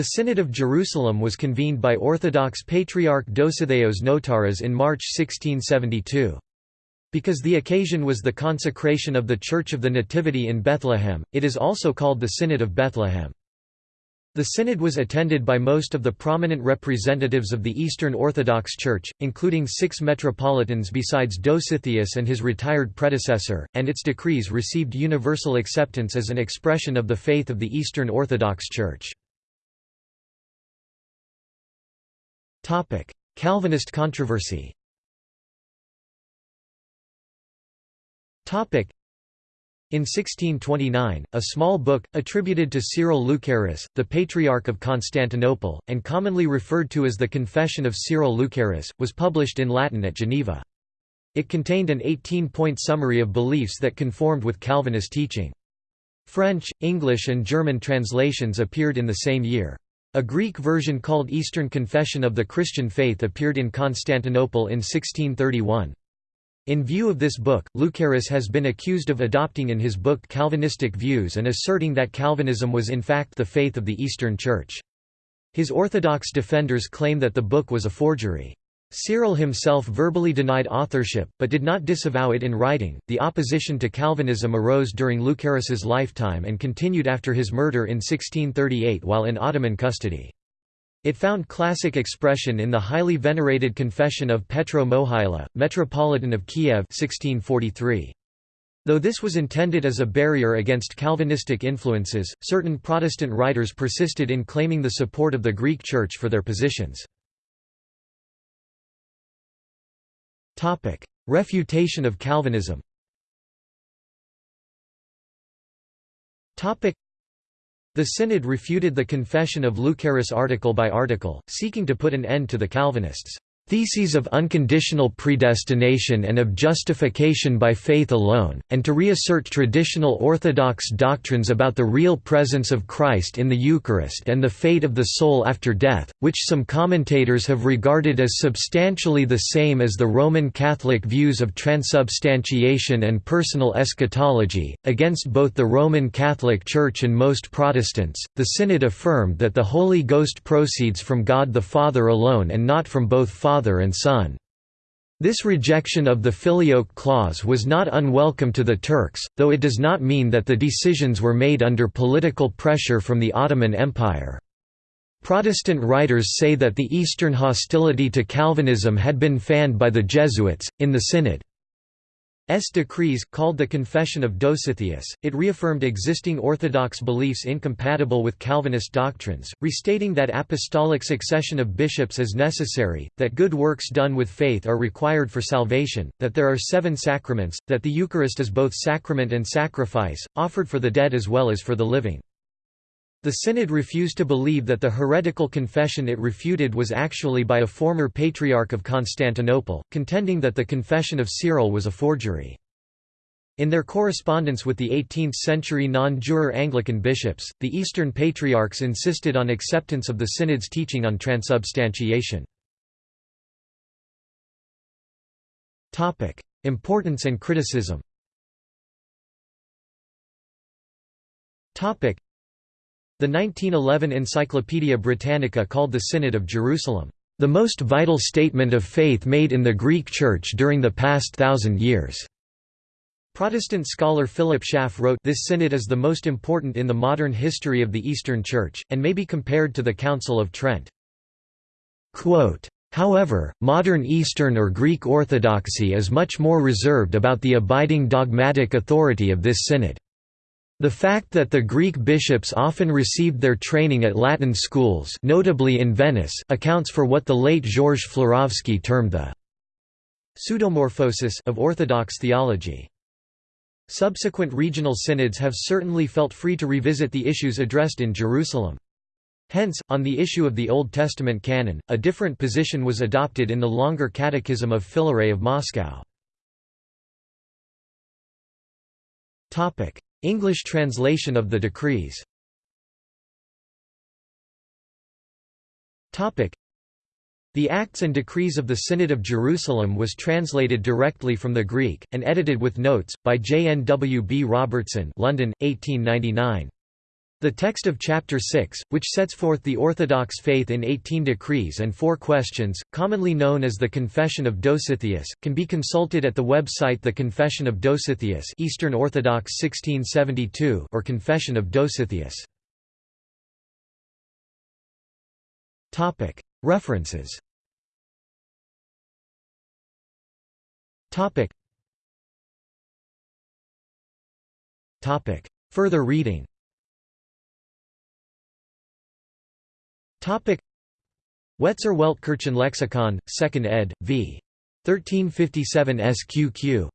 The Synod of Jerusalem was convened by Orthodox Patriarch Dositheos Notaras in March 1672. Because the occasion was the consecration of the Church of the Nativity in Bethlehem, it is also called the Synod of Bethlehem. The synod was attended by most of the prominent representatives of the Eastern Orthodox Church, including six metropolitans besides Dositheus and his retired predecessor, and its decrees received universal acceptance as an expression of the faith of the Eastern Orthodox Church. Calvinist controversy in 1629, a small book, attributed to Cyril Lucaris, the Patriarch of Constantinople, and commonly referred to as the Confession of Cyril Lucaris, was published in Latin at Geneva. It contained an 18-point summary of beliefs that conformed with Calvinist teaching. French, English and German translations appeared in the same year. A Greek version called Eastern Confession of the Christian Faith appeared in Constantinople in 1631. In view of this book, Lucaris has been accused of adopting in his book Calvinistic views and asserting that Calvinism was in fact the faith of the Eastern Church. His Orthodox defenders claim that the book was a forgery. Cyril himself verbally denied authorship, but did not disavow it in writing. The opposition to Calvinism arose during Lucaris's lifetime and continued after his murder in 1638 while in Ottoman custody. It found classic expression in the highly venerated Confession of Petro Mohyla, Metropolitan of Kiev 1643. Though this was intended as a barrier against Calvinistic influences, certain Protestant writers persisted in claiming the support of the Greek Church for their positions. Refutation of Calvinism. The Synod refuted the Confession of Lucaris article by article, seeking to put an end to the Calvinists' theses of unconditional predestination and of justification by faith alone, and to reassert traditional Orthodox doctrines about the real presence of Christ in the Eucharist and the fate of the soul after death, which some commentators have regarded as substantially the same as the Roman Catholic views of transubstantiation and personal eschatology. Against both the Roman Catholic Church and most Protestants, the Synod affirmed that the Holy Ghost proceeds from God the Father alone and not from both Father father and son. This rejection of the filioque clause was not unwelcome to the Turks, though it does not mean that the decisions were made under political pressure from the Ottoman Empire. Protestant writers say that the Eastern hostility to Calvinism had been fanned by the Jesuits. In the Synod, decrees, called the Confession of Dositheus, it reaffirmed existing Orthodox beliefs incompatible with Calvinist doctrines, restating that apostolic succession of bishops is necessary, that good works done with faith are required for salvation, that there are seven sacraments, that the Eucharist is both sacrament and sacrifice, offered for the dead as well as for the living. The Synod refused to believe that the heretical confession it refuted was actually by a former Patriarch of Constantinople, contending that the confession of Cyril was a forgery. In their correspondence with the 18th-century non-juror Anglican bishops, the Eastern Patriarchs insisted on acceptance of the Synod's teaching on transubstantiation. Importance and criticism the 1911 Encyclopaedia Britannica called the Synod of Jerusalem, "...the most vital statement of faith made in the Greek Church during the past thousand years." Protestant scholar Philip Schaff wrote this synod is the most important in the modern history of the Eastern Church, and may be compared to the Council of Trent. Quote, However, modern Eastern or Greek Orthodoxy is much more reserved about the abiding dogmatic authority of this synod. The fact that the Greek bishops often received their training at Latin schools notably in Venice accounts for what the late Georges Florovsky termed the «pseudomorphosis» of Orthodox theology. Subsequent regional synods have certainly felt free to revisit the issues addressed in Jerusalem. Hence, on the issue of the Old Testament canon, a different position was adopted in the longer Catechism of Filaret of Moscow. English translation of the decrees the Acts and Decrees of the Synod of Jerusalem was translated directly from the Greek, and edited with notes, by J. N. W. B. Robertson London, 1899. The text of Chapter 6, which sets forth the Orthodox faith in 18 decrees and four questions, commonly known as the Confession of Dositheus, can be consulted at the website The Confession of Dositheus Eastern Orthodox 1672 or Confession of Dositheus. References. Further reading Wetzer Weltkirchen Lexikon, 2nd ed., v. 1357 SQQ.